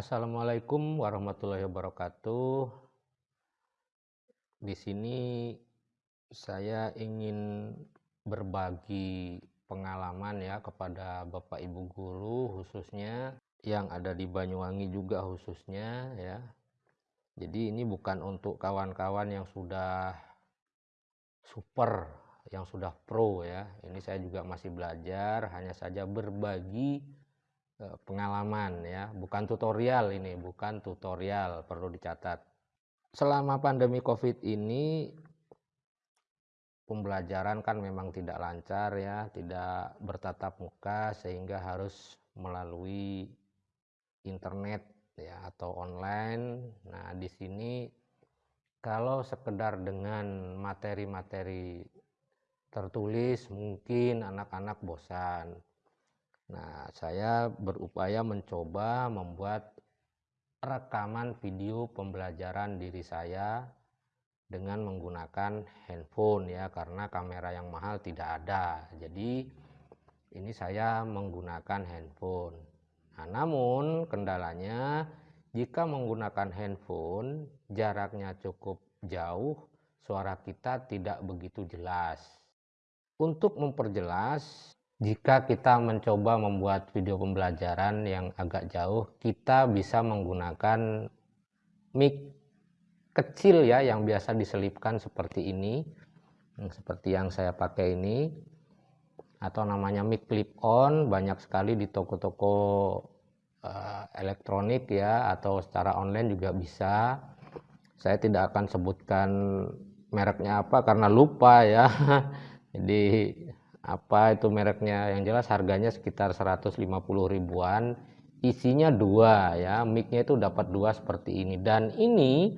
Assalamualaikum warahmatullahi wabarakatuh. Di sini saya ingin berbagi pengalaman ya kepada Bapak Ibu guru khususnya yang ada di Banyuwangi juga khususnya ya. Jadi ini bukan untuk kawan-kawan yang sudah super, yang sudah pro ya. Ini saya juga masih belajar, hanya saja berbagi pengalaman ya, bukan tutorial ini, bukan tutorial, perlu dicatat. Selama pandemi Covid ini pembelajaran kan memang tidak lancar ya, tidak bertatap muka sehingga harus melalui internet ya atau online. Nah, di sini kalau sekedar dengan materi-materi tertulis mungkin anak-anak bosan Nah, saya berupaya mencoba membuat rekaman video pembelajaran diri saya dengan menggunakan handphone ya karena kamera yang mahal tidak ada. Jadi ini saya menggunakan handphone. Nah, namun kendalanya jika menggunakan handphone jaraknya cukup jauh, suara kita tidak begitu jelas. Untuk memperjelas jika kita mencoba membuat video pembelajaran yang agak jauh, kita bisa menggunakan mic kecil ya yang biasa diselipkan seperti ini. Seperti yang saya pakai ini atau namanya mic clip on banyak sekali di toko-toko uh, elektronik ya atau secara online juga bisa. Saya tidak akan sebutkan mereknya apa karena lupa ya. Jadi apa itu mereknya? Yang jelas harganya sekitar 150 ribuan. Isinya dua ya. Micnya itu dapat dua seperti ini. Dan ini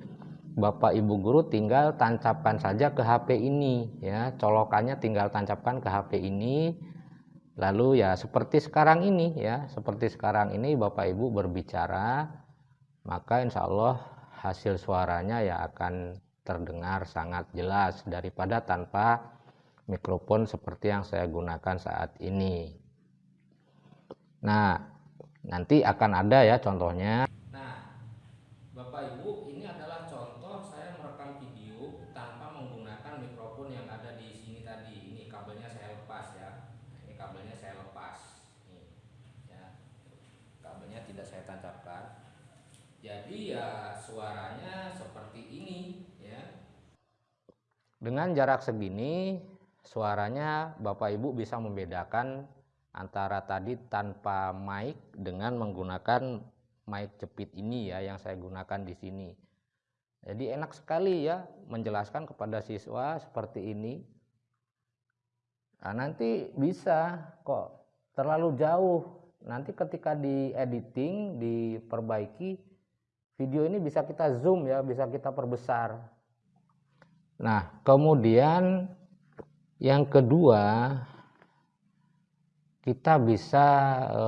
Bapak Ibu guru tinggal tancapkan saja ke HP ini ya. Colokannya tinggal tancapkan ke HP ini. Lalu ya seperti sekarang ini ya. Seperti sekarang ini Bapak Ibu berbicara maka insya Allah hasil suaranya ya akan terdengar sangat jelas daripada tanpa mikrofon seperti yang saya gunakan saat ini. Nah, nanti akan ada ya contohnya. Nah, Bapak Ibu, ini adalah contoh saya merekam video tanpa menggunakan mikrofon yang ada di sini tadi. Ini kabelnya saya lepas ya. Nah, ini kabelnya saya lepas. Nih, ya. Kabelnya tidak saya tancapkan. Jadi ya suaranya seperti ini ya. Dengan jarak segini suaranya Bapak Ibu bisa membedakan antara tadi tanpa mic dengan menggunakan mic jepit ini ya yang saya gunakan di sini. Jadi enak sekali ya menjelaskan kepada siswa seperti ini. Nah, nanti bisa kok terlalu jauh. Nanti ketika di editing, diperbaiki, video ini bisa kita zoom ya, bisa kita perbesar. Nah, kemudian yang kedua, kita bisa e,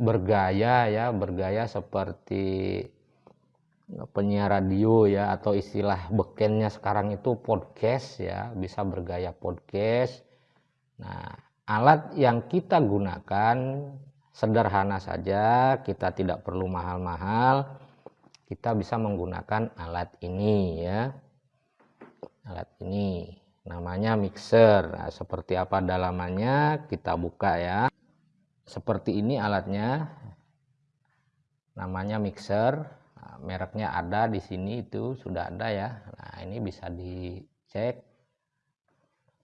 bergaya ya, bergaya seperti penyiar radio ya atau istilah bekennya sekarang itu podcast ya, bisa bergaya podcast. Nah, alat yang kita gunakan sederhana saja, kita tidak perlu mahal-mahal. Kita bisa menggunakan alat ini ya. Alat ini namanya mixer. Nah, seperti apa dalamannya? Kita buka ya. Seperti ini alatnya. Namanya mixer. Nah, mereknya ada di sini itu sudah ada ya. Nah ini bisa dicek.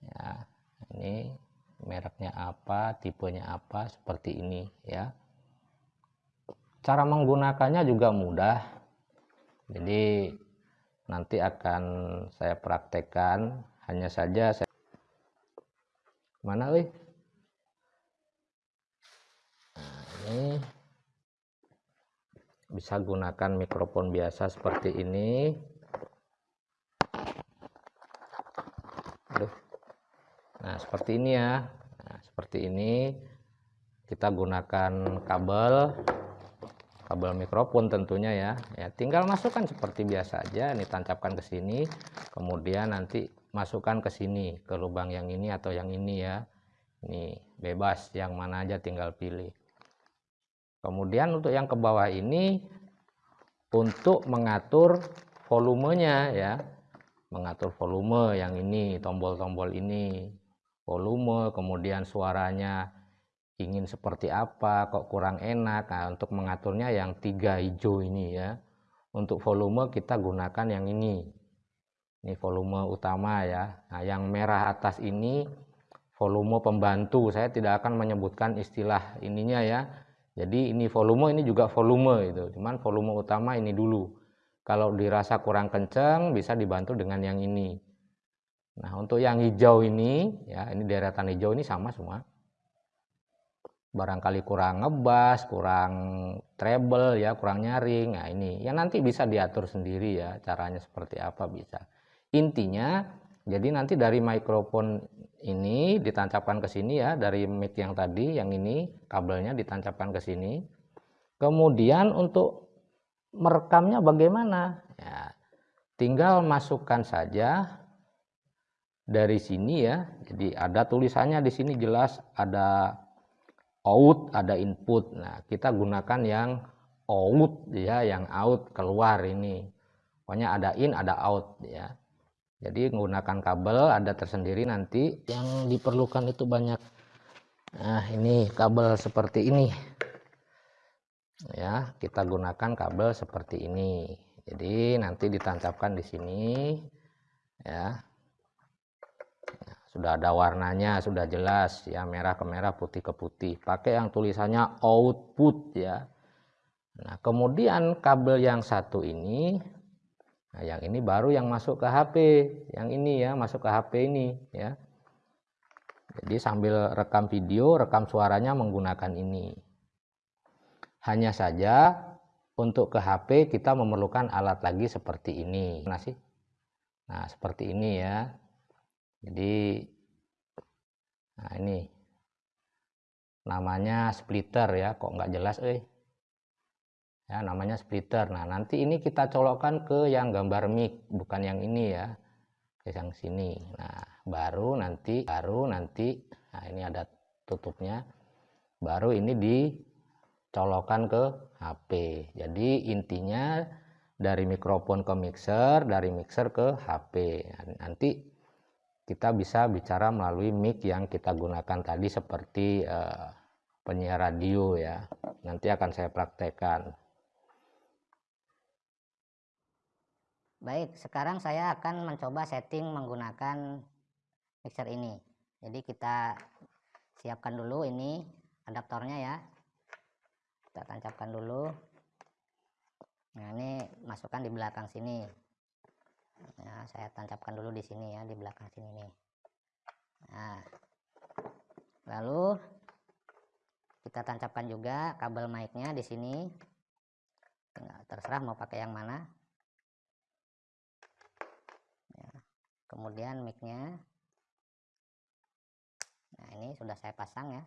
Ya ini mereknya apa tipenya apa seperti ini ya. Cara menggunakannya juga mudah. Jadi nanti akan saya praktekkan hanya saja saya mana wih nah, ini bisa gunakan mikrofon biasa seperti ini. Aduh. nah seperti ini ya. Nah, seperti ini. Kita gunakan kabel. Kabel mikrofon tentunya ya. Ya tinggal masukkan seperti biasa aja. Ini tancapkan ke sini. Kemudian nanti masukkan ke sini ke lubang yang ini atau yang ini ya. Ini bebas yang mana aja tinggal pilih. Kemudian untuk yang ke bawah ini untuk mengatur volumenya ya. Mengatur volume yang ini tombol-tombol ini. Volume kemudian suaranya ingin seperti apa kok kurang enak. Nah, untuk mengaturnya yang tiga hijau ini ya. Untuk volume kita gunakan yang ini ini volume utama ya nah yang merah atas ini volume pembantu saya tidak akan menyebutkan istilah ininya ya jadi ini volume ini juga volume itu cuman volume utama ini dulu kalau dirasa kurang kencang bisa dibantu dengan yang ini. Nah, untuk yang hijau ini, ya ini deretan hijau ini sama semua. Barangkali kurang ngebas, kurang treble ya, kurang nyaring. Nah, ini ya nanti bisa diatur sendiri ya, caranya seperti apa bisa. Intinya jadi nanti dari mikrofon ini ditancapkan ke sini ya, dari mic yang tadi, yang ini kabelnya ditancapkan ke sini. Kemudian untuk merekamnya bagaimana? Ya, tinggal masukkan saja dari sini ya. Jadi ada tulisannya di sini jelas ada out, ada input. Nah, kita gunakan yang out ya, yang out keluar ini. Pokoknya ada in, ada out ya. Jadi menggunakan kabel ada tersendiri nanti yang diperlukan itu banyak. Nah, ini kabel seperti ini. Ya kita gunakan kabel seperti ini. Jadi nanti ditancapkan di sini ya. Sudah ada warnanya sudah jelas ya merah ke merah putih ke putih. Pakai yang tulisannya output ya. Nah kemudian kabel yang satu ini nah yang ini baru yang masuk ke HP yang ini ya masuk ke HP ini ya jadi sambil rekam video rekam suaranya menggunakan ini hanya saja untuk ke HP kita memerlukan alat lagi seperti ini. Nah, sih? Nah, seperti ini ya. Jadi nah ini namanya splitter ya, kok nggak jelas eh. Ya, namanya splitter. Nah, nanti ini kita colokkan ke yang gambar mic, bukan yang ini ya. Ke yang sini. Nah, baru nanti baru nanti nah ini ada tutupnya. Baru ini di colokan ke HP. Jadi intinya dari mikrofon ke mixer, dari mixer ke HP. Nanti kita bisa bicara melalui mic yang kita gunakan tadi seperti uh, penyiar radio ya. Nanti akan saya praktekkan. Baik, sekarang saya akan mencoba setting menggunakan mixer ini. Jadi kita siapkan dulu ini adaptornya ya. Kita tancapkan dulu. Nah ini masukkan di belakang sini. Nah saya tancapkan dulu di sini ya di belakang sini nih. Nah lalu kita tancapkan juga kabel mic-nya di sini. Nah, terserah mau pakai yang mana kemudian mic-nya. Nah ini sudah saya pasang ya.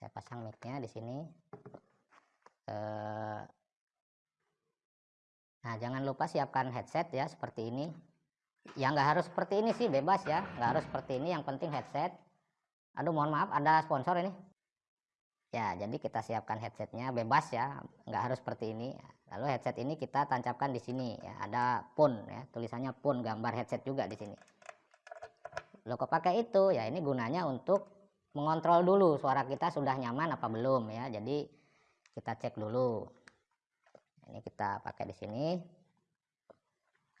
Saya pasang mic-nya di sini. Eh, nah jangan lupa siapkan headset ya seperti ini. Ya nggak harus seperti ini sih bebas ya. Nggak harus seperti ini yang penting headset. Aduh mohon maaf ada sponsor ini ya jadi kita siapkan headsetnya bebas ya nggak harus seperti ini. Lalu headset ini kita tancapkan di sini ya ada pun ya tulisannya pun gambar headset juga di sini. Lo kok pakai itu? Ya ini gunanya untuk mengontrol dulu suara kita sudah nyaman apa belum ya. Jadi kita cek dulu. Ini kita pakai di sini.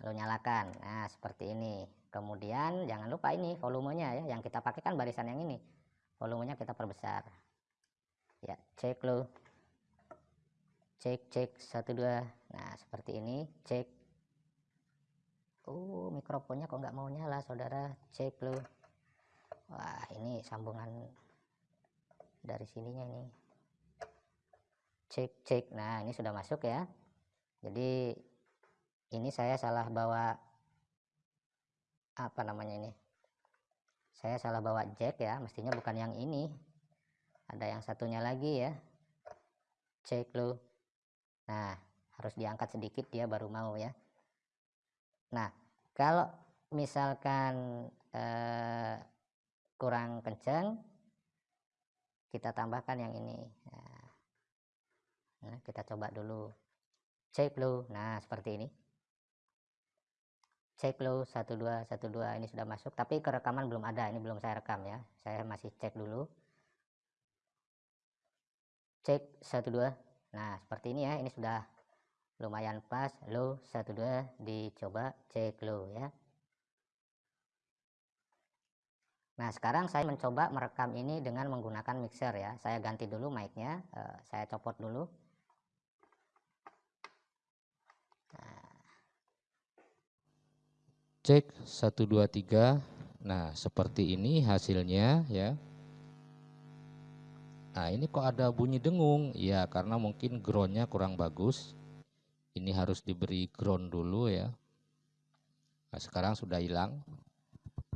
Lalu nyalakan. Nah seperti ini. Kemudian jangan lupa ini volumenya ya. Yang kita pakai kan barisan yang ini. Volumenya kita perbesar ya cek lo. Cek cek satu dua. Nah seperti ini cek. Uh mikrofonnya kok nggak mau nyala saudara. Cek lo. Wah ini sambungan dari sininya nih. Cek cek. Nah ini sudah masuk ya. Jadi ini saya salah bawa apa namanya ini? Saya salah bawa jack ya mestinya bukan yang ini ada yang satunya lagi ya. Cek lo nah harus diangkat sedikit dia baru mau ya. Nah kalau misalkan eh, kurang kencang kita tambahkan yang ini. Nah, kita coba dulu. Cek low nah seperti ini. Cek low 1212 ini sudah masuk. Tapi kerekaman belum ada. Ini belum saya rekam ya. Saya masih cek dulu cek 12 nah seperti ini ya ini sudah lumayan pas low 12 dicoba cek low ya Nah, sekarang saya mencoba merekam ini dengan menggunakan mixer ya. Saya ganti dulu mic-nya, uh, saya copot dulu. Nah. Cek 1 2 3. Nah, seperti ini hasilnya ya. Nah, ini kok ada bunyi dengung? Ya, karena mungkin groundnya kurang bagus. Ini harus diberi ground dulu ya. Nah, sekarang sudah hilang.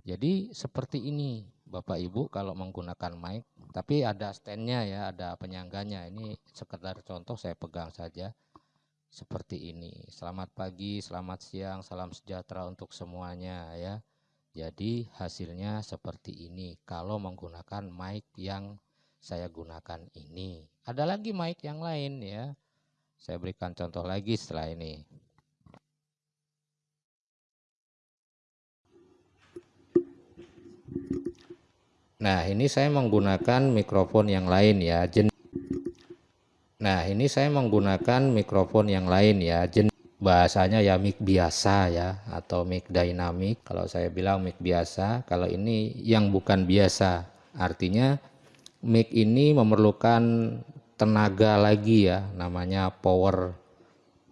Jadi seperti ini Bapak Ibu kalau menggunakan mic, tapi ada standnya ya, ada penyangganya. Ini sekedar contoh saya pegang saja seperti ini. Selamat pagi, selamat siang, salam sejahtera untuk semuanya ya. Jadi hasilnya seperti ini kalau menggunakan mic yang saya gunakan ini. Ada lagi mic yang lain ya. Saya berikan contoh lagi setelah ini. Nah, ini saya menggunakan mikrofon yang lain ya. Jen nah, ini saya menggunakan mikrofon yang lain ya. Jen bahasanya ya mic biasa ya atau mic dynamic. Kalau saya bilang mic biasa, kalau ini yang bukan biasa. Artinya mic ini memerlukan tenaga lagi ya, namanya power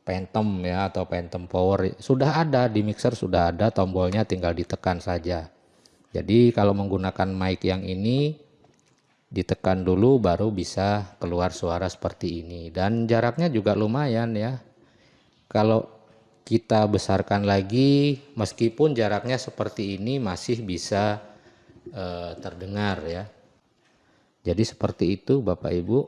phantom ya atau phantom power. Sudah ada di mixer sudah ada tombolnya tinggal ditekan saja. Jadi kalau menggunakan mic yang ini ditekan dulu baru bisa keluar suara seperti ini dan jaraknya juga lumayan ya. Kalau kita besarkan lagi meskipun jaraknya seperti ini masih bisa eh, terdengar ya. Jadi seperti itu Bapak Ibu.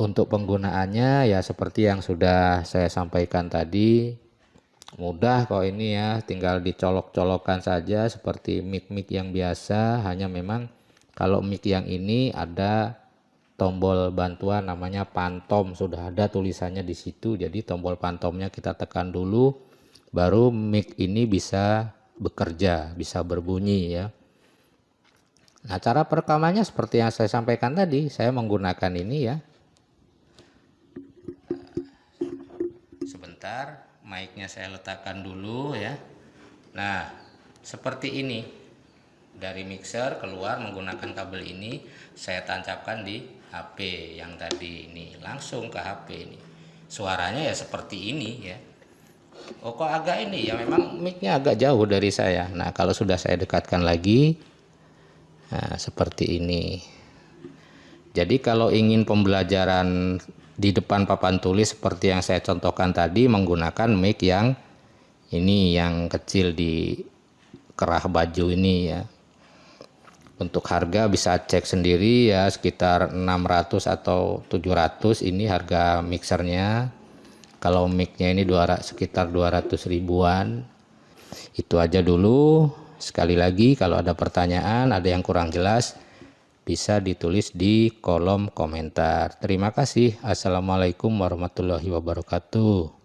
Untuk penggunaannya ya seperti yang sudah saya sampaikan tadi mudah kok ini ya tinggal dicolok-colokkan saja seperti mic-mic yang biasa. Hanya memang kalau mic yang ini ada tombol bantuan namanya pantom. Sudah ada tulisannya di situ jadi tombol pantomnya kita tekan dulu baru mic ini bisa bekerja bisa berbunyi ya Nah cara perekamannya seperti yang saya sampaikan tadi saya menggunakan ini ya. Sebentar mic-nya saya letakkan dulu ya. Nah seperti ini. Dari mixer keluar menggunakan kabel ini saya tancapkan di HP yang tadi ini. Langsung ke HP ini. Suaranya ya seperti ini ya. Oh kok agak ini? Ya memang mic-nya agak jauh dari saya. Nah kalau sudah saya dekatkan lagi nah seperti ini. Jadi kalau ingin pembelajaran di depan papan tulis seperti yang saya contohkan tadi menggunakan mic yang ini yang kecil di kerah baju ini ya. Untuk harga bisa cek sendiri ya sekitar 600 atau 700 ini harga mixernya. Kalau micnya ini 200, sekitar 200 ribuan. Itu aja dulu sekali lagi kalau ada pertanyaan ada yang kurang jelas bisa ditulis di kolom komentar. Terima kasih. Assalamualaikum warahmatullahi wabarakatuh.